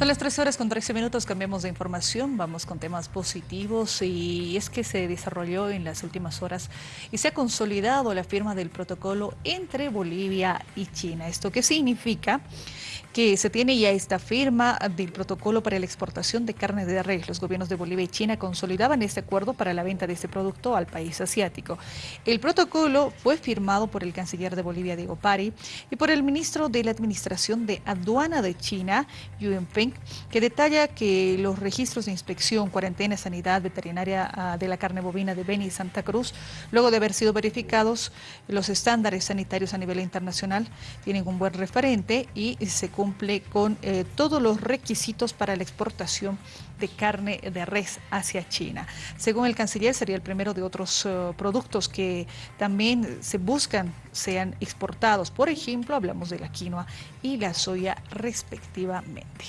Son las 13 horas con 13 minutos, cambiamos de información, vamos con temas positivos y es que se desarrolló en las últimas horas y se ha consolidado la firma del protocolo entre Bolivia y China. ¿Esto qué significa? que se tiene ya esta firma del protocolo para la exportación de carne de res. Los gobiernos de Bolivia y China consolidaban este acuerdo para la venta de este producto al país asiático. El protocolo fue firmado por el canciller de Bolivia, Diego Pari, y por el ministro de la Administración de Aduana de China, Yuan Peng, que detalla que los registros de inspección, cuarentena, sanidad veterinaria ah, de la carne bovina de Beni y Santa Cruz, luego de haber sido verificados los estándares sanitarios a nivel internacional, tienen un buen referente y se cumple con eh, todos los requisitos para la exportación de carne de res hacia China. Según el canciller, sería el primero de otros eh, productos que también se buscan sean exportados. Por ejemplo, hablamos de la quinoa y la soya respectivamente.